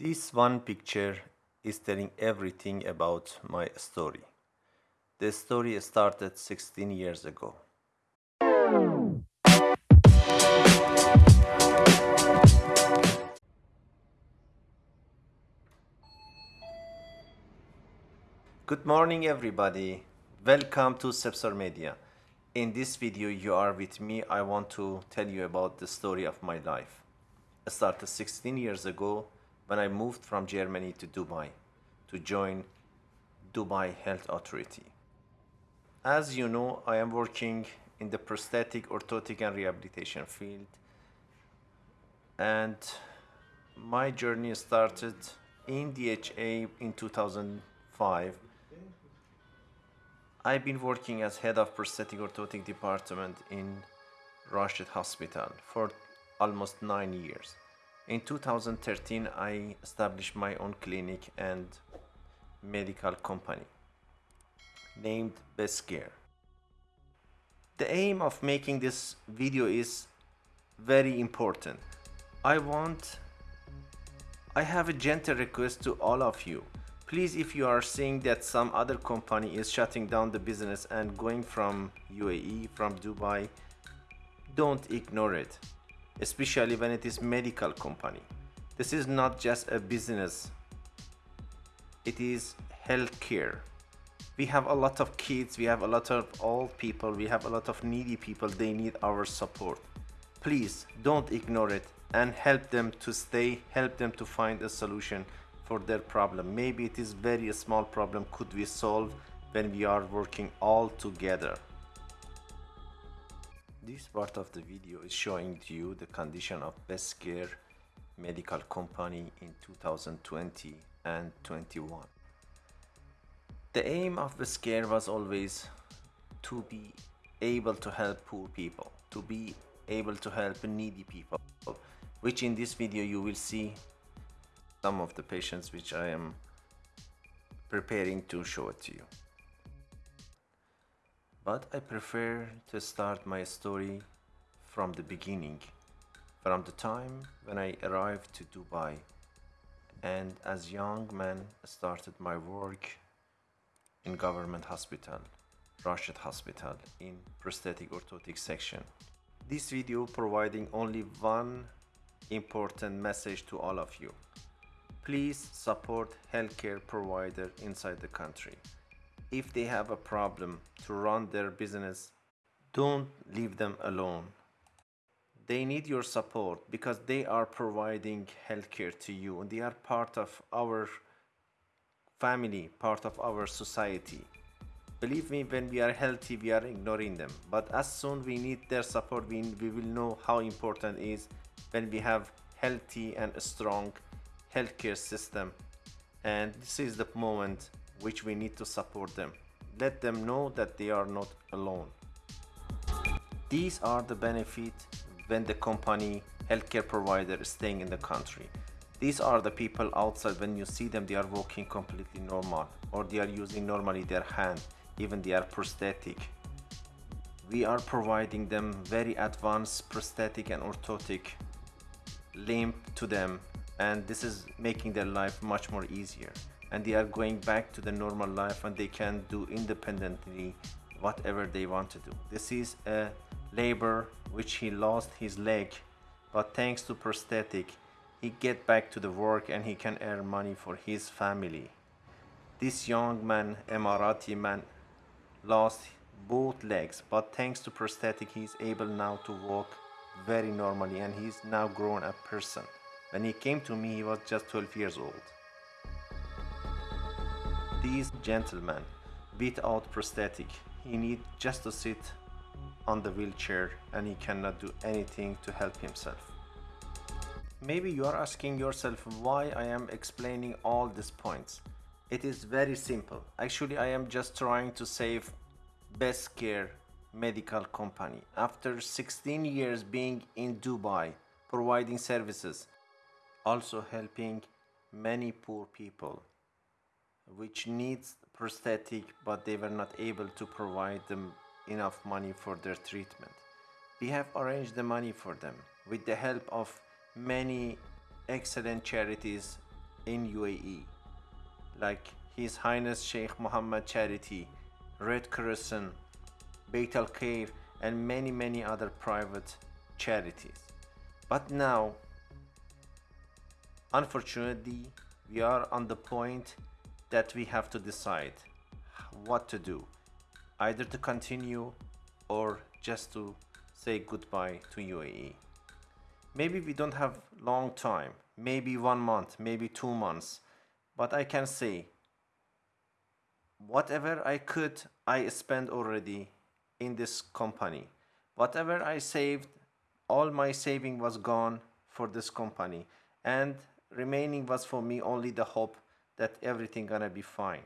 This one picture is telling everything about my story. The story started 16 years ago. Good morning everybody. Welcome to Sepsar Media. In this video you are with me. I want to tell you about the story of my life. It started 16 years ago when I moved from Germany to Dubai to join Dubai Health Authority. As you know, I am working in the prosthetic, orthotic and rehabilitation field and my journey started in DHA in 2005. I've been working as head of prosthetic orthotic department in Rashid Hospital for almost nine years. In 2013, I established my own clinic and medical company named Best Care. The aim of making this video is very important. I want, I have a gentle request to all of you. Please, if you are seeing that some other company is shutting down the business and going from UAE, from Dubai, don't ignore it especially when it is medical company. This is not just a business, it is healthcare. We have a lot of kids, we have a lot of old people, we have a lot of needy people, they need our support. Please don't ignore it and help them to stay, help them to find a solution for their problem. Maybe it is very small problem could we solve when we are working all together. This part of the video is showing you the condition of Best Care Medical Company in 2020 and 21. The aim of Best Care was always to be able to help poor people, to be able to help needy people, which in this video you will see some of the patients which I am preparing to show it to you but I prefer to start my story from the beginning, from the time when I arrived to Dubai and as young man started my work in government hospital, Rashid Hospital in prosthetic orthotic section. This video providing only one important message to all of you. Please support healthcare provider inside the country if they have a problem to run their business, don't leave them alone. They need your support because they are providing healthcare to you and they are part of our family, part of our society. Believe me, when we are healthy, we are ignoring them. But as soon we need their support, we, we will know how important is when we have healthy and strong healthcare system. And this is the moment which we need to support them. Let them know that they are not alone. These are the benefits when the company healthcare provider is staying in the country. These are the people outside when you see them they are walking completely normal or they are using normally their hand even they are prosthetic. We are providing them very advanced prosthetic and orthotic limb to them and this is making their life much more easier and they are going back to the normal life and they can do independently whatever they want to do. This is a labor which he lost his leg but thanks to prosthetic he get back to the work and he can earn money for his family. This young man emirati man lost both legs but thanks to prosthetic he's able now to walk very normally and he's now grown a person. When he came to me he was just 12 years old these gentlemen without prosthetic, he need just to sit on the wheelchair and he cannot do anything to help himself. Maybe you are asking yourself why I am explaining all these points. It is very simple. Actually, I am just trying to save Best Care Medical Company. After 16 years being in Dubai, providing services, also helping many poor people which needs prosthetic but they were not able to provide them enough money for their treatment. We have arranged the money for them with the help of many excellent charities in UAE, like His Highness Sheikh Mohammed Charity, Red Crescent, Beit Al Khair, and many, many other private charities. But now, unfortunately, we are on the point that we have to decide what to do either to continue or just to say goodbye to UAE. Maybe we don't have long time, maybe one month, maybe two months, but I can say whatever I could, I spent already in this company. Whatever I saved, all my saving was gone for this company and remaining was for me only the hope that everything gonna be fine.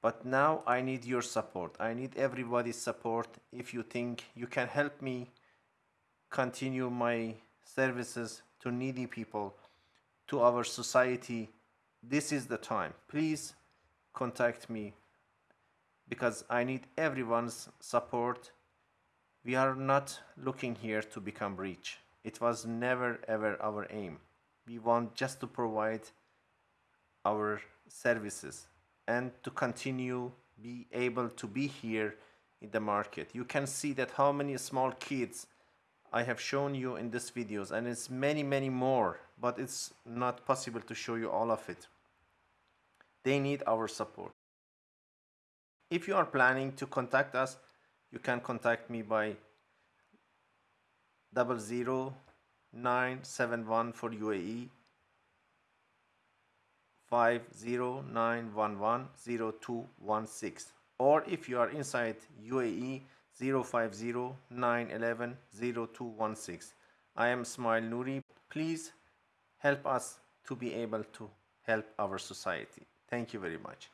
But now I need your support. I need everybody's support. If you think you can help me continue my services to needy people, to our society, this is the time. Please contact me because I need everyone's support. We are not looking here to become rich. It was never ever our aim. We want just to provide our services and to continue be able to be here in the market. You can see that how many small kids I have shown you in this videos and it's many many more but it's not possible to show you all of it. They need our support. If you are planning to contact us, you can contact me by double zero nine seven one for UAE 509110216 or if you are inside UAE 050 I am Ismail Nouri. Please help us to be able to help our society. Thank you very much.